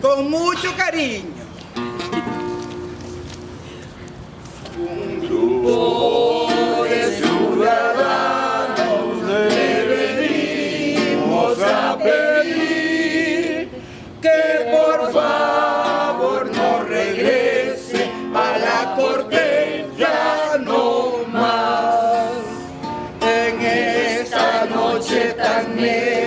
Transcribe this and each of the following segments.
Con mucho cariño. Un grupo de ciudadanos le venimos a pedir que por favor no regrese a la corte ya no más en esta noche tan negra.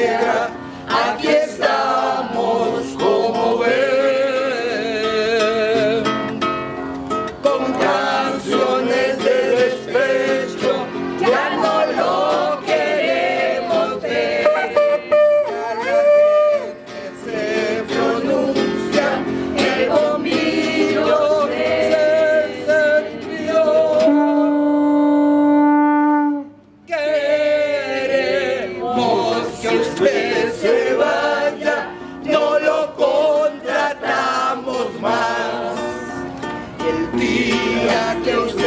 si usted se vaya, no lo contratamos más. El día que usted